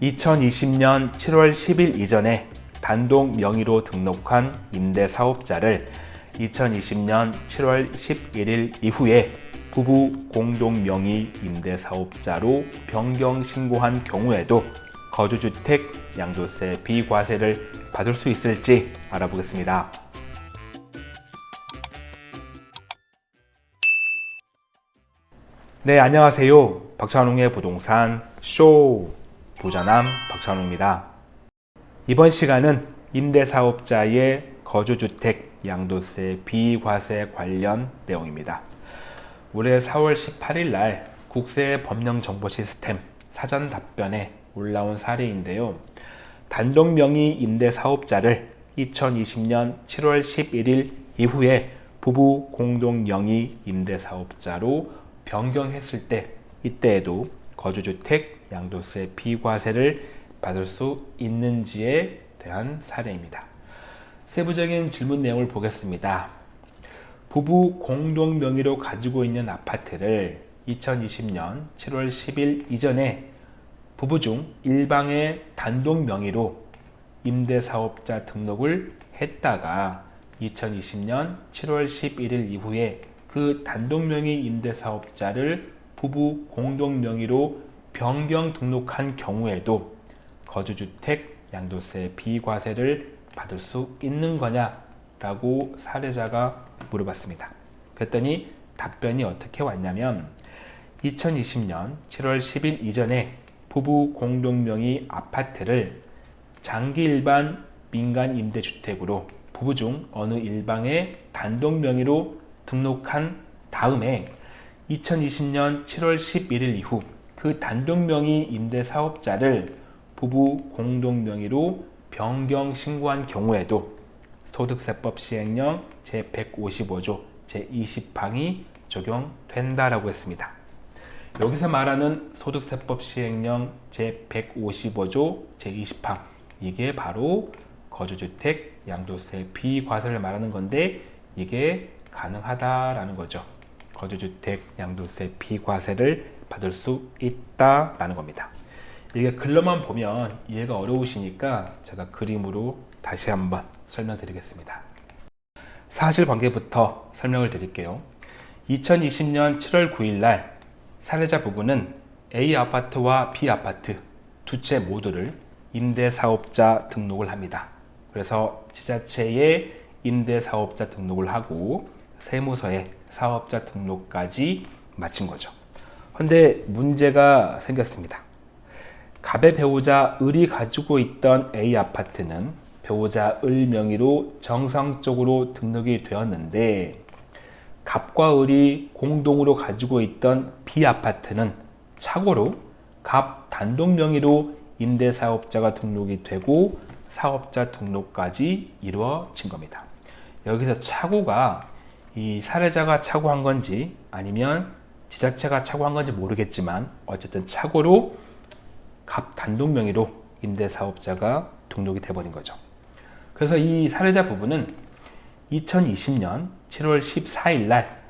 2020년 7월 10일 이전에 단독 명의로 등록한 임대사업자를 2020년 7월 11일 이후에 부부 공동 명의 임대사업자로 변경 신고한 경우에도 거주주택 양도세 비과세를 받을 수 있을지 알아보겠습니다. 네, 안녕하세요. 박찬웅의 부동산 쇼 부자남 박찬웅입니다. 이번 시간은 임대사업자의 거주주택 양도세 비과세 관련 내용입니다. 올해 4월 18일 날 국세 법령 정보 시스템 사전 답변에 올라온 사례인데요. 단독 명의 임대사업자를 2020년 7월 11일 이후에 부부 공동 명의 임대사업자로 변경했을 때 이때에도 거주주택 양도세 비과세를 받을 수 있는지에 대한 사례입니다. 세부적인 질문 내용을 보겠습니다. 부부 공동 명의로 가지고 있는 아파트를 2020년 7월 10일 이전에 부부 중 일방의 단독 명의로 임대사업자 등록을 했다가 2020년 7월 11일 이후에 그 단독 명의 임대사업자를 부부 공동 명의로 변경 등록한 경우에도 거주주택 양도세 비과세를 받을 수 있는 거냐 라고 사례자가 물어봤습니다. 그랬더니 답변이 어떻게 왔냐면 2020년 7월 10일 이전에 부부 공동명의 아파트를 장기 일반 민간 임대주택으로 부부 중 어느 일방의 단독 명의로 등록한 다음에 2020년 7월 11일 이후 그 단독 명의 임대 사업자를 부부 공동 명의로 변경 신고한 경우에도 소득세법 시행령 제155조 제20항이 적용된다라고 했습니다. 여기서 말하는 소득세법 시행령 제155조 제20항 이게 바로 거주주택 양도세 비과세를 말하는 건데 이게 가능하다라는 거죠. 거주주택 양도세 비과세를 받을 수 있다라는 겁니다. 이게 글로만 보면 이해가 어려우시니까 제가 그림으로 다시 한번 설명드리겠습니다. 사실관계부터 설명을 드릴게요. 2020년 7월 9일 날 사례자 부부는 A 아파트와 B 아파트 두 채 모두를 임대사업자 등록을 합니다. 그래서 지자체에 임대사업자 등록을 하고 세무서에 사업자 등록까지 마친 거죠. 근데 문제가 생겼습니다. 갑의 배우자 을이 가지고 있던 A 아파트는 배우자 을 명의로 정상적으로 등록이 되었는데 갑과 을이 공동으로 가지고 있던 B 아파트는 착오로 갑 단독 명의로 임대사업자가 등록이 되고 사업자 등록까지 이루어진 겁니다. 여기서 착오가 이 사례자가 착오한 건지 아니면 지자체가 착오한 건지 모르겠지만 어쨌든 착오로 갑 단독 명의로 임대사업자가 등록이 돼버린 거죠. 그래서 이 사례자 부부는 2020년 7월 14일 날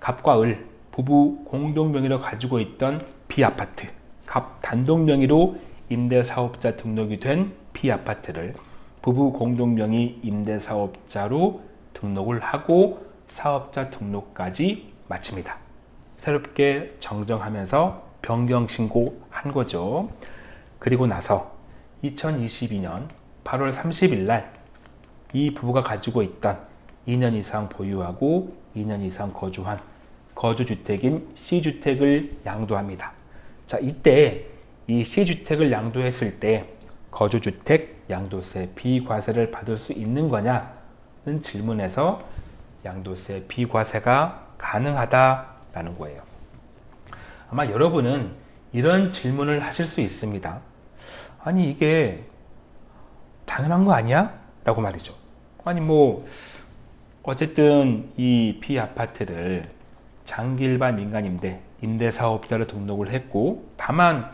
갑과 을 부부 공동 명의로 가지고 있던 B아파트 갑 단독 명의로 임대사업자 등록이 된 B아파트를 부부 공동 명의 임대사업자로 등록을 하고 사업자 등록까지 마칩니다. 새롭게 정정하면서 변경 신고한 거죠. 그리고 나서 2022년 8월 30일 날 이 부부가 가지고 있던 2년 이상 보유하고 2년 이상 거주한 거주주택인 C주택을 양도합니다. 자, 이때 이 C주택을 양도했을 때 거주주택 양도세 비과세를 받을 수 있는 거냐 는 질문에서 양도세 비과세가 가능하다라는 거예요. 아마 여러분은 이런 질문을 하실 수 있습니다. 아니 이게 당연한 거 아니야? 라고 말이죠. 아니 뭐 어쨌든 이 B아파트를 장기 일반 민간임대 임대사업자로 등록을 했고 다만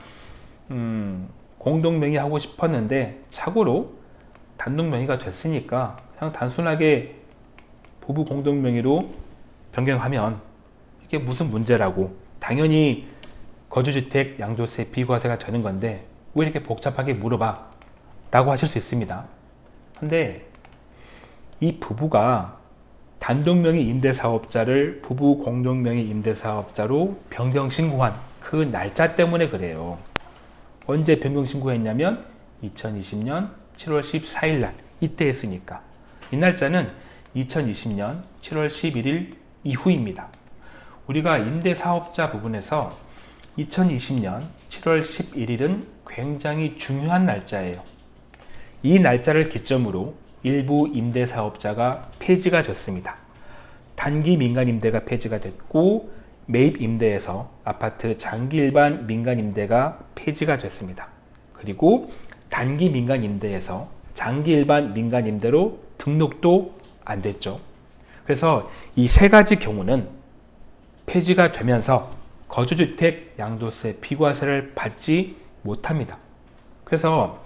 음, 공동명의 하고 싶었는데 착오로 단독 명의가 됐으니까 그냥 단순하게 부부 공동 명의로 변경하면 이게 무슨 문제라고 당연히 거주주택 양도세 비과세가 되는 건데 왜 이렇게 복잡하게 물어봐? 라고 하실 수 있습니다. 근데 이 부부가 단독명의 임대사업자를 부부 공동명의 임대사업자로 변경신고한 그 날짜 때문에 그래요. 언제 변경신고했냐면 2020년 7월 14일 날 이때 했으니까 이 날짜는 2020년 7월 11일 이후입니다. 우리가 임대사업자 부분에서 2020년 7월 11일은 굉장히 중요한 날짜예요. 이 날짜를 기점으로 일부 임대사업자가 폐지가 됐습니다. 단기 민간임대가 폐지가 됐고 매입임대에서 아파트 장기 일반 민간임대가 폐지가 됐습니다. 그리고 단기 민간 임대에서 장기 일반 민간 임대로 등록도 안 됐죠. 그래서 이 세 가지 경우는 폐지가 되면서 거주주택 양도세 비과세를 받지 못합니다. 그래서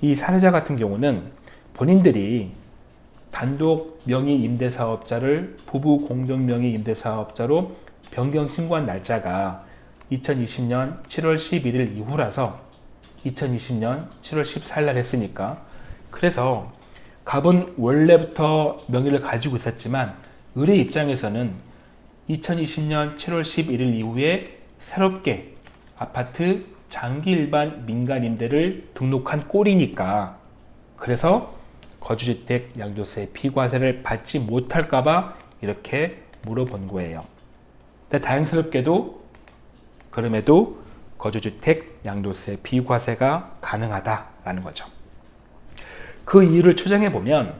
이 사례자 같은 경우는 본인들이 단독 명의 임대사업자를 부부 공동 명의 임대사업자로 변경 신고한 날짜가 2020년 7월 11일 이후라서 2020년 7월 14일 날 했으니까 그래서 갑은 원래부터 명의를 가지고 있었지만 의뢰 입장에서는 2020년 7월 11일 이후에 새롭게 아파트 장기 일반 민간 임대를 등록한 꼴이니까 그래서 거주주택 양도세 비과세를 받지 못할까봐 이렇게 물어본 거예요. 근데 다행스럽게도 그럼에도 거주주택 양도세 비과세가 가능하다라는 거죠. 그 이유를 추정해 보면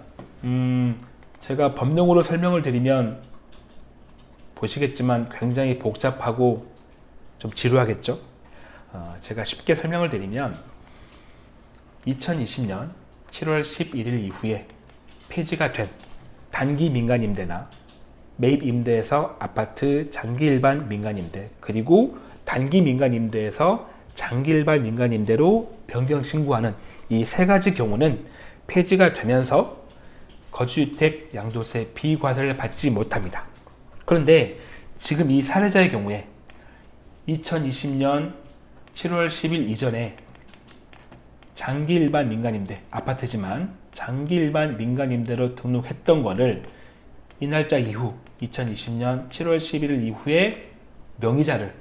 음, 제가 법령으로 설명을 드리면 보시겠지만 굉장히 복잡하고 좀 지루하겠죠. 어, 제가 쉽게 설명을 드리면 2020년 7월 11일 이후에 폐지가 된 단기 민간임대나 매입임대에서 아파트 장기 일반 민간임대 그리고 단기 민간 임대에서 장기 일반 민간 임대로 변경 신고하는 이 세 가지 경우는 폐지가 되면서 거주주택 양도세 비과세를 받지 못합니다. 그런데 지금 이 사례자의 경우에 2020년 7월 10일 이전에 장기 일반 민간임대 아파트지만 장기 일반 민간임대로 등록했던 거를 이 날짜 이후 2020년 7월 11일 이후에 명의자를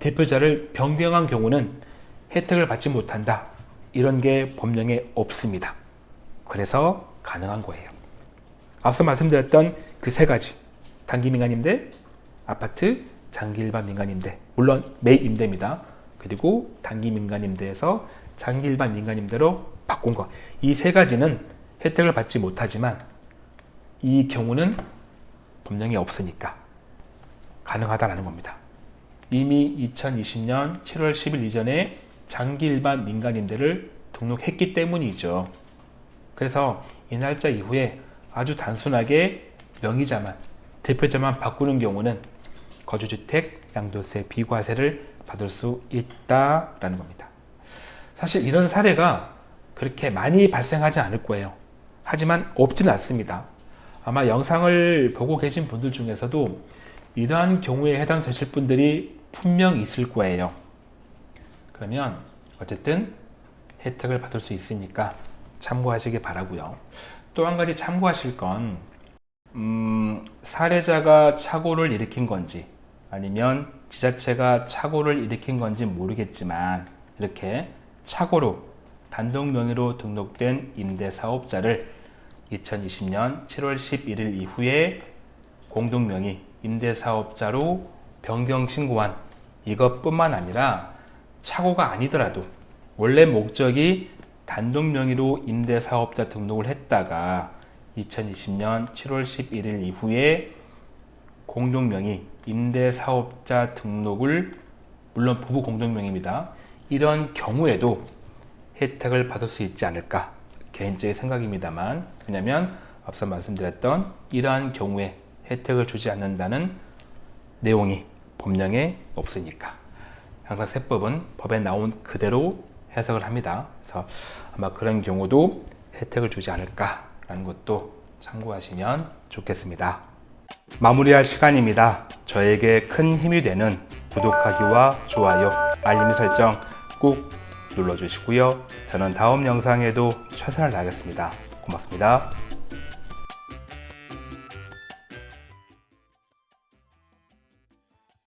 대표자를 변경한 경우는 혜택을 받지 못한다. 이런 게 법령에 없습니다. 그래서 가능한 거예요. 앞서 말씀드렸던 그 세 가지 단기 민간임대, 아파트, 장기 일반 민간임대 물론 매입임대입니다. 그리고 단기 민간임대에서 장기 일반 민간임대로 바꾼 것. 이 세 가지는 혜택을 받지 못하지만 이 경우는 법령이 없으니까 가능하다라는 겁니다. 이미 2020년 7월 10일 이전에 장기 일반 민간임대를 등록했기 때문이죠. 그래서 이 날짜 이후에 아주 단순하게 명의자만, 대표자만 바꾸는 경우는 거주주택 양도세 비과세를 받을 수 있다라는 겁니다. 사실 이런 사례가 그렇게 많이 발생하지 않을 거예요. 하지만 없지는 않습니다. 아마 영상을 보고 계신 분들 중에서도 이러한 경우에 해당되실 분들이 분명 있을 거예요. 그러면 어쨌든 혜택을 받을 수 있으니까 참고하시기 바라고요. 또 한 가지 참고하실 건 음, 사례자가 착오를 일으킨 건지 아니면 지자체가 착오를 일으킨 건지 모르겠지만 이렇게 착오로 단독 명의로 등록된 임대사업자를 2020년 7월 11일 이후에 공동명의 임대사업자로 변경 신고한 이것뿐만 아니라 착오가 아니더라도 원래 목적이 단독 명의로 임대사업자 등록을 했다가 2020년 7월 11일 이후에 공동명의 임대사업자 등록을 물론 부부 공동명의입니다. 이런 경우에도 혜택을 받을 수 있지 않을까 개인적인 생각입니다만 왜냐하면 앞서 말씀드렸던 이러한 경우에 혜택을 주지 않는다는 내용이 법령에 없으니까 항상 세법은 법에 나온 그대로 해석을 합니다. 그래서 아마 그런 경우도 혜택을 주지 않을까라는 것도 참고하시면 좋겠습니다. 마무리할 시간입니다. 저에게 큰 힘이 되는 구독하기와 좋아요, 알림 설정 꼭 눌러주시고요. 저는 다음 영상에도 최선을 다하겠습니다. 고맙습니다.